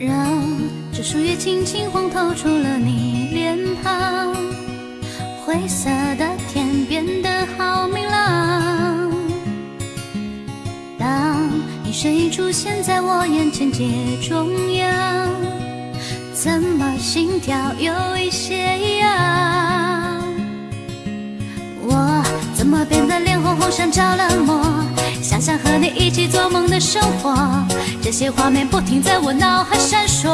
让这树叶轻轻晃，透出了你脸庞。灰色身影出现在我眼前街中央，怎么心跳有一些痒？我怎么变得脸红红，像着了魔？想象和你一起做梦的生活，这些画面不停在我脑海闪烁。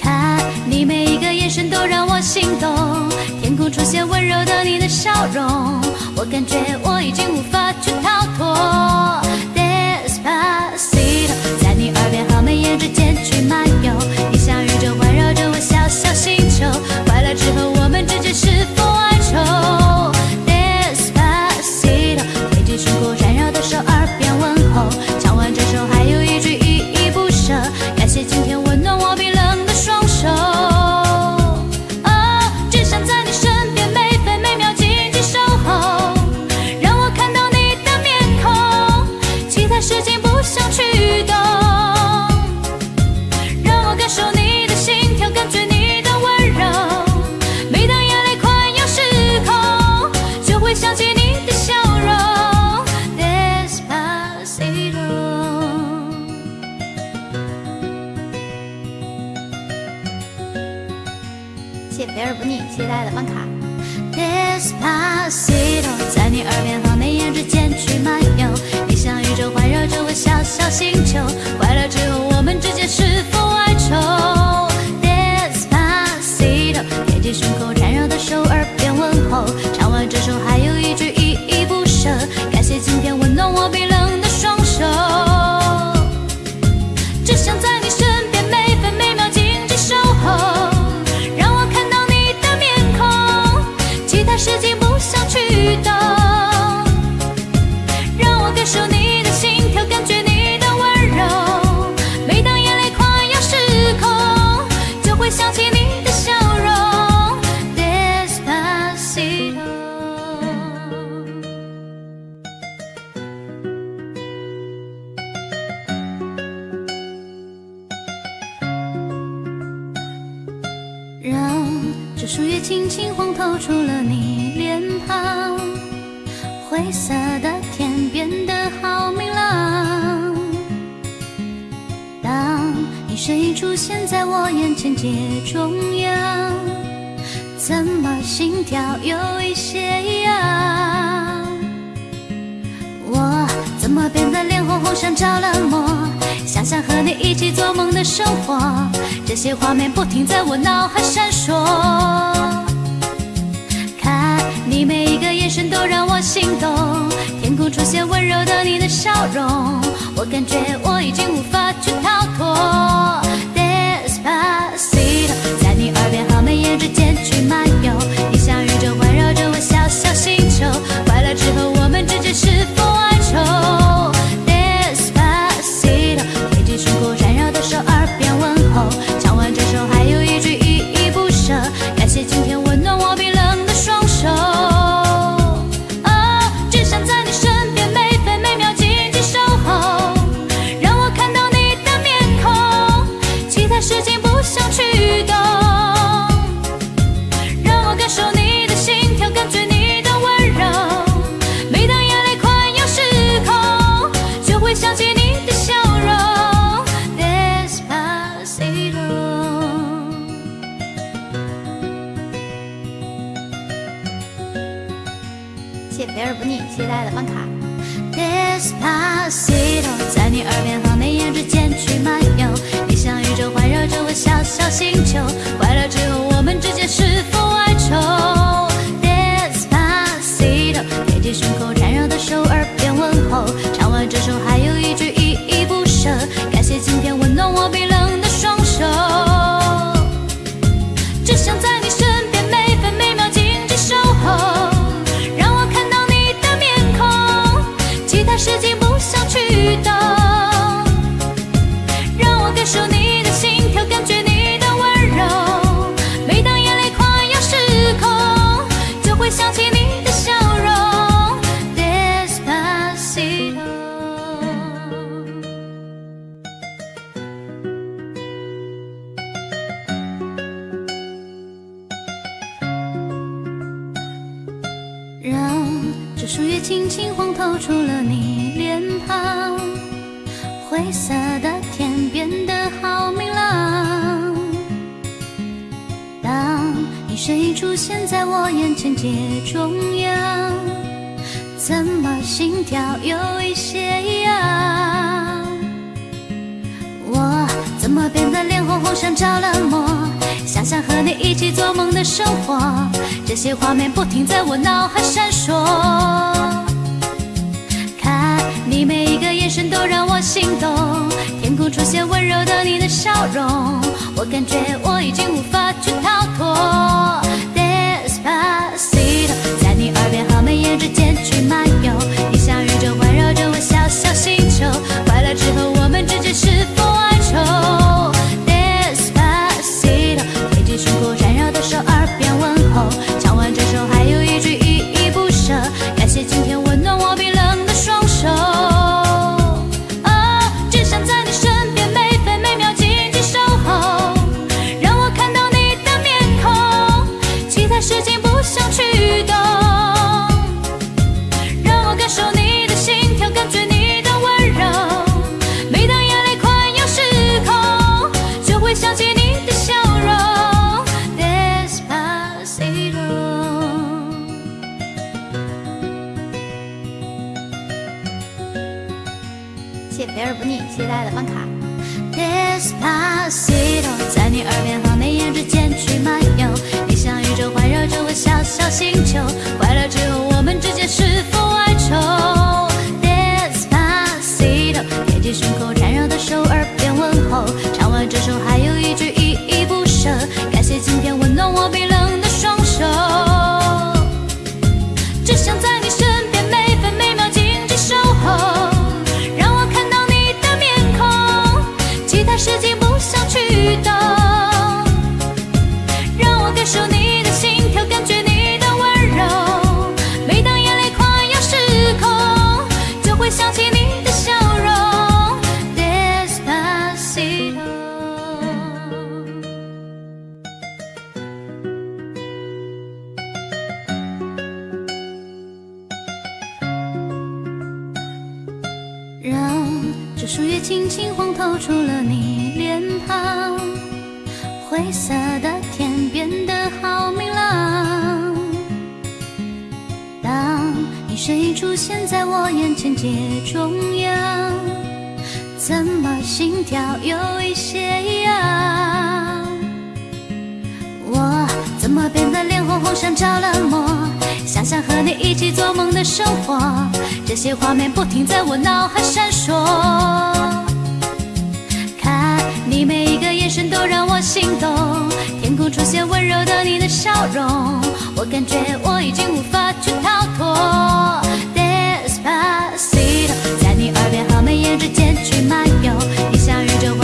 看你每一个眼神都让我心动，天空出现温柔的你的笑容，我感觉在你耳边和眉眼之间去漫游，你像宇宙环绕着我小小星球，事情不想去懂，灰色的天变得好明朗。当你身影出现在我眼前街中央，怎么心跳有一些异样？我怎么变得脸红红，像着了魔？想象和你一起做梦的生活，这些画面不停在我脑海闪烁。全都让我心动，天空出现温柔的你的笑容，我感觉我已经无法去逃脱。Despacito，在你耳边和眉眼之间去漫游，谢肥而不腻，期待的办卡。Despacito，在你耳边和眉眼之间去漫游，你像宇宙环绕着我小小星球，快乐之后我们之间是否哀愁？Despacito，贴近胸口缠绕的手，耳边问候，唱完这首还有一句依依不舍，感谢今天温暖我树叶轻轻晃，透出了你脸庞。灰色的天变得好明朗。当你身影出现在我眼前街中央，怎么心跳有一些痒？我怎么变得脸红红，像着了魔？想象和你一起做梦的生活，这些画面不停在我脑海闪烁。看你每一个眼神都让我心动，天空出现温柔的你的笑容，我感觉我已经无法去逃脱。Despacito，在你耳边和眉眼之间去漫游，你像宇宙环绕着我小小星球，快乐之后我而不腻，期待的办卡。Despacito，在你耳边和眉眼之间去漫游，你像宇宙环绕着我小小星球，快乐之后我们之间是否哀愁？Despacito，贴近胸口缠绕的手，耳边问候，唱完这首还有一句依依不舍，感谢今天温暖我树叶轻轻晃，透出了你脸庞。灰色的天变得好明朗。当你身影出现在我眼前街中央，怎么心跳有一些痒？我怎么变得红红，像着了魔？想象和你一起做梦的生活，这些画面不停在我脑海闪烁。看你每一个眼神都让我心动，天空出现温柔的你的笑容，我感觉我已经无法去逃脱。Despacito，在你耳边和眉眼之间去漫游，你像宇宙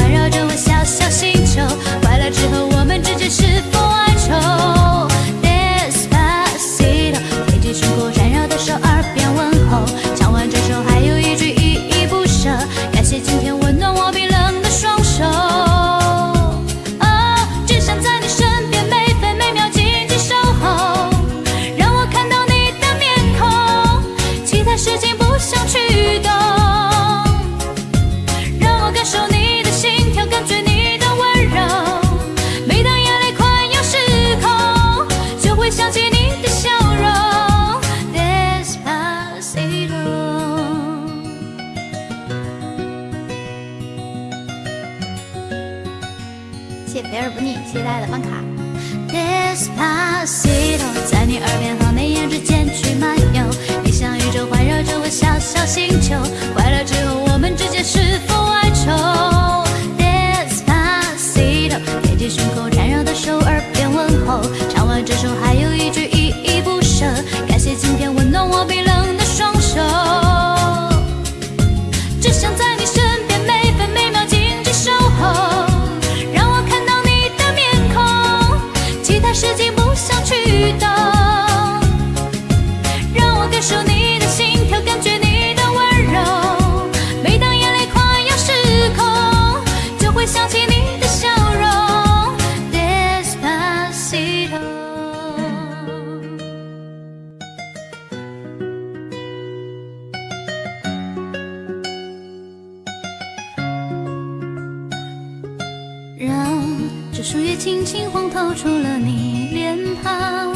露出了你脸庞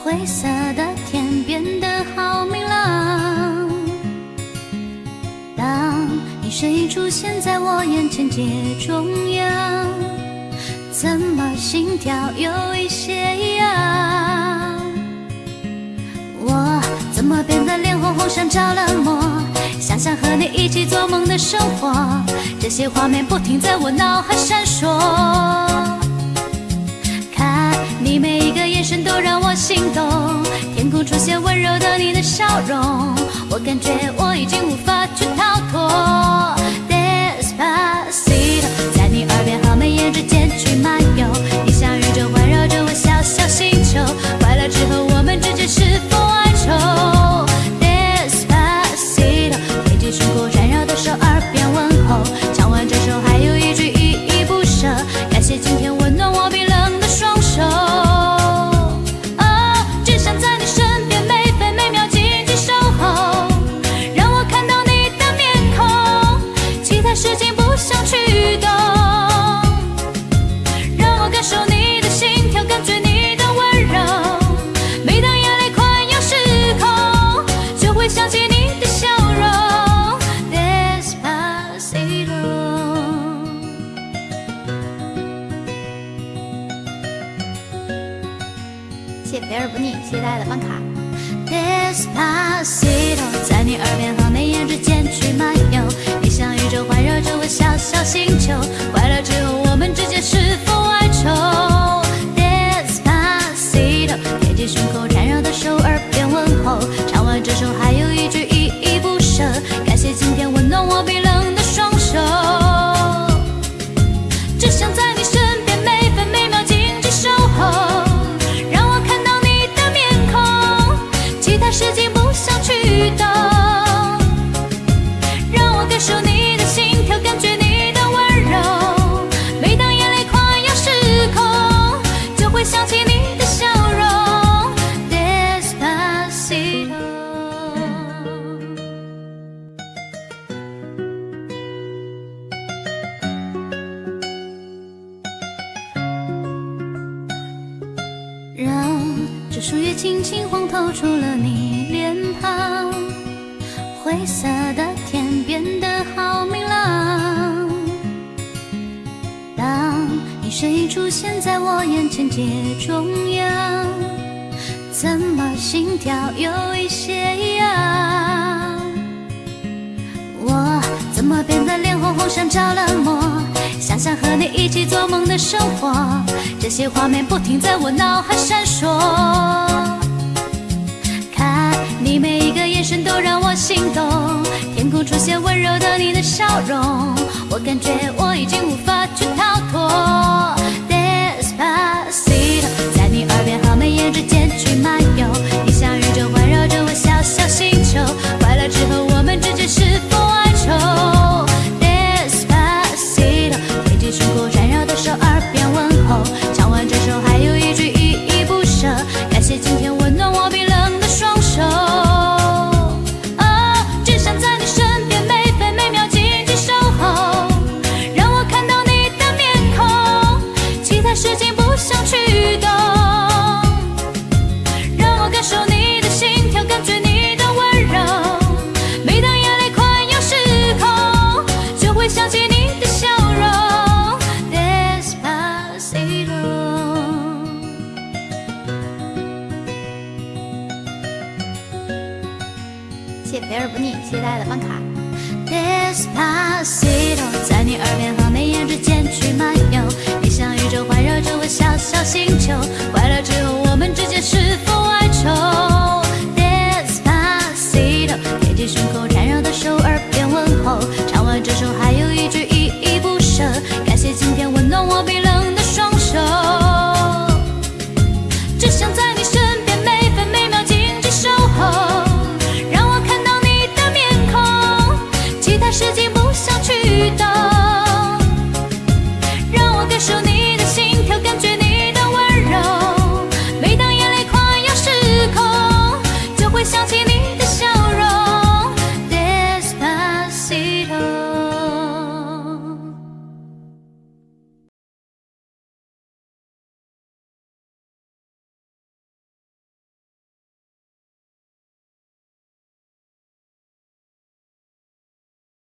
灰色的天变得好明朗当你身影出现在我眼前街中央怎么心跳有一些异样我怎么变得脸红红像着了魔想象和你一起做梦的生活这些画面不停在我脑海闪烁。你每一个眼神都让我心动天空出现温柔的你的笑容我感觉我已经无法去逃脱。期待的办卡。This is posito 在你耳边和眉眼之间去漫游。你像宇宙环绕着我小小星球。谁出现在我眼前街中央？怎么心跳有一些痒？我怎么变得脸红红像着了魔？想想和你一起做梦的生活，这些画面不停在我脑海闪烁。看你每一个眼神都让我心动，天空出现温柔的你的笑容，我感觉我已经无法去逃脱。